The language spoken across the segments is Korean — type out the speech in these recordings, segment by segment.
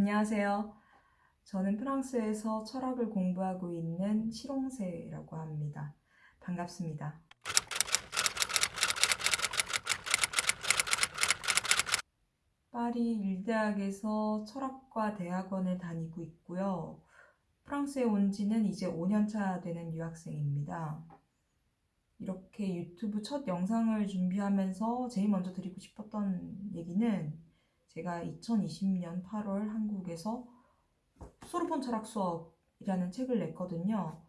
안녕하세요. 저는 프랑스에서 철학을 공부하고 있는 실홍세라고 합니다. 반갑습니다. 파리 일대학에서 철학과 대학원을 다니고 있고요. 프랑스에 온 지는 이제 5년차 되는 유학생입니다. 이렇게 유튜브 첫 영상을 준비하면서 제일 먼저 드리고 싶었던 얘기는 제가 2020년 8월 한국에서 소르본 철학 수업이라는 책을 냈거든요.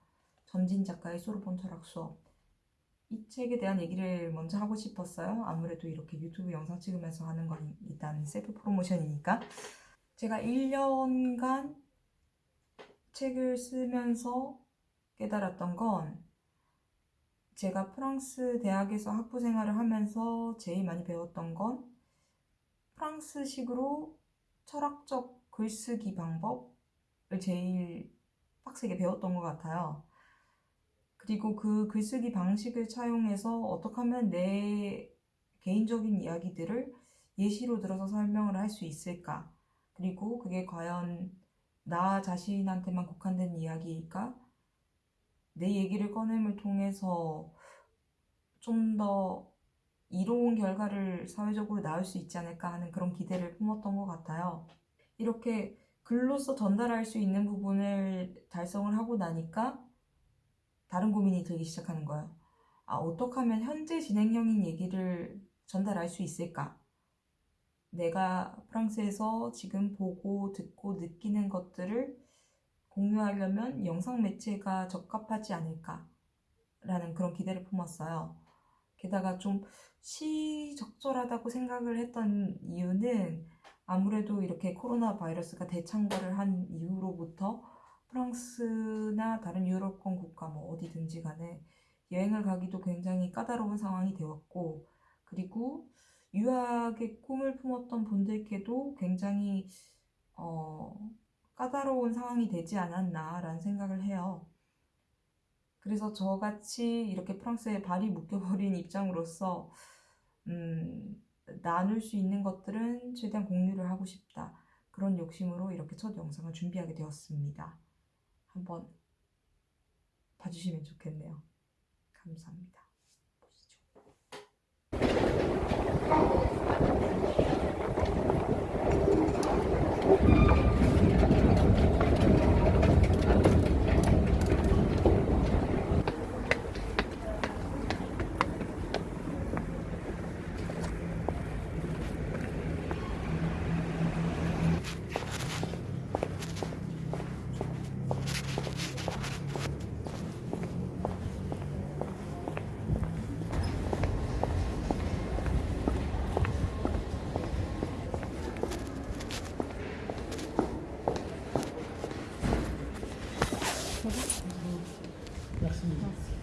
전진 작가의 소르본 철학 수업. 이 책에 대한 얘기를 먼저 하고 싶었어요. 아무래도 이렇게 유튜브 영상 찍으면서 하는 건 일단 셀프 프로모션이니까. 제가 1년간 책을 쓰면서 깨달았던 건 제가 프랑스 대학에서 학부 생활을 하면서 제일 많이 배웠던 건 프랑스식으로 철학적 글쓰기 방법을 제일 빡세게 배웠던 것 같아요. 그리고 그 글쓰기 방식을 차용해서 어떻게 하면 내 개인적인 이야기들을 예시로 들어서 설명을 할 수 있을까? 그리고 그게 과연 나 자신한테만 국한된 이야기일까? 내 얘기를 꺼냄을 통해서 좀더 이로운 결과를 사회적으로 낳을 수 있지 않을까 하는 그런 기대를 품었던 것 같아요. 이렇게 글로써 전달할 수 있는 부분을 달성을 하고 나니까 다른 고민이 들기 시작하는 거예요. 아, 어떻게 하면 현재 진행형인 얘기를 전달할 수 있을까? 내가 프랑스에서 지금 보고 듣고 느끼는 것들을 공유하려면 영상 매체가 적합하지 않을까 라는 그런 기대를 품었어요. 게다가 좀 시적절하다고 생각을 했던 이유는 아무래도 이렇게 코로나 바이러스가 대창궐을 한 이후로부터 프랑스나 다른 유럽권 국가 뭐 어디든지 간에 여행을 가기도 굉장히 까다로운 상황이 되었고 그리고 유학의 꿈을 품었던 분들께도 굉장히 어, 까다로운 상황이 되지 않았나라는 생각을 해요. 그래서 저같이 이렇게 프랑스에 발이 묶여버린 입장으로서 음, 나눌 수 있는 것들은 최대한 공유를 하고 싶다. 그런 욕심으로 이렇게 첫 영상을 준비하게 되었습니다. 한번 봐주시면 좋겠네요. 감사합니다. 그거는 嗯。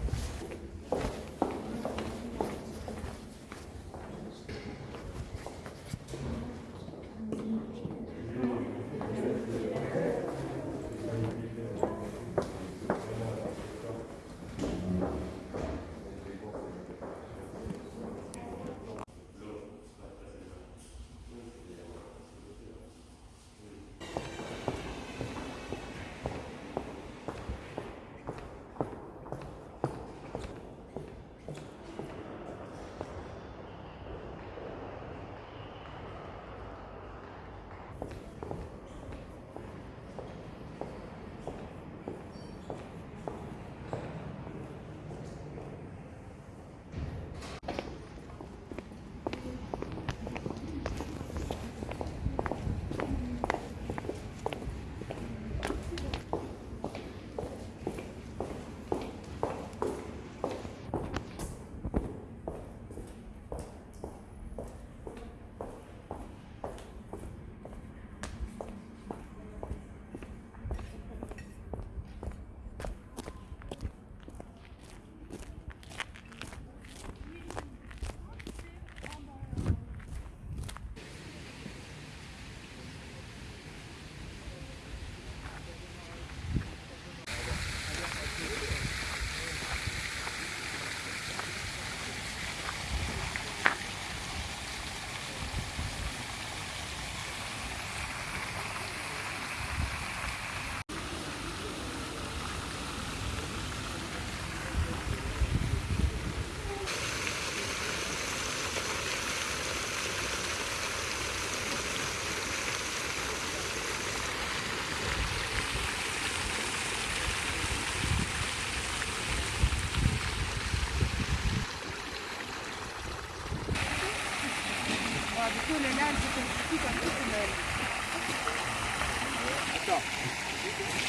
ça.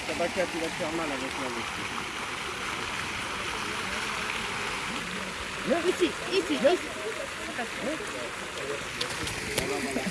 Tabaka, tu vas te faire mal avec la Viens ici, ici, viens ici. Voilà, voilà.